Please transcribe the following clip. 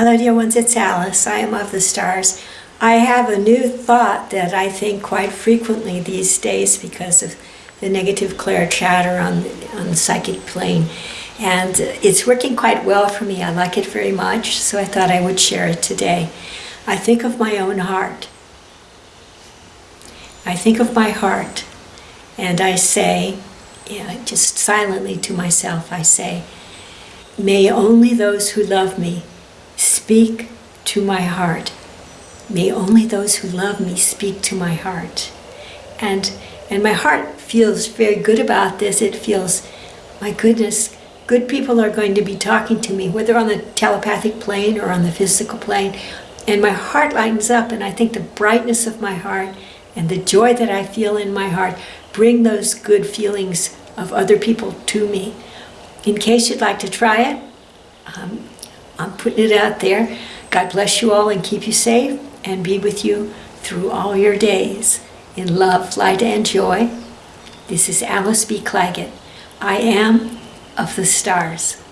Hello, dear ones, it's Alice. I am of the stars. I have a new thought that I think quite frequently these days because of the negative Claire chatter on, on the psychic plane. And it's working quite well for me. I like it very much, so I thought I would share it today. I think of my own heart. I think of my heart, and I say, just silently to myself, I say, May only those who love me speak to my heart. May only those who love me speak to my heart. And, and my heart feels very good about this. It feels, my goodness, good people are going to be talking to me, whether on the telepathic plane or on the physical plane. And my heart lightens up, and I think the brightness of my heart and the joy that I feel in my heart bring those good feelings of other people to me. In case you'd like to try it, um, I'm putting it out there. God bless you all and keep you safe and be with you through all your days in love, light, and joy. This is Alice B. Clagett. I am of the stars.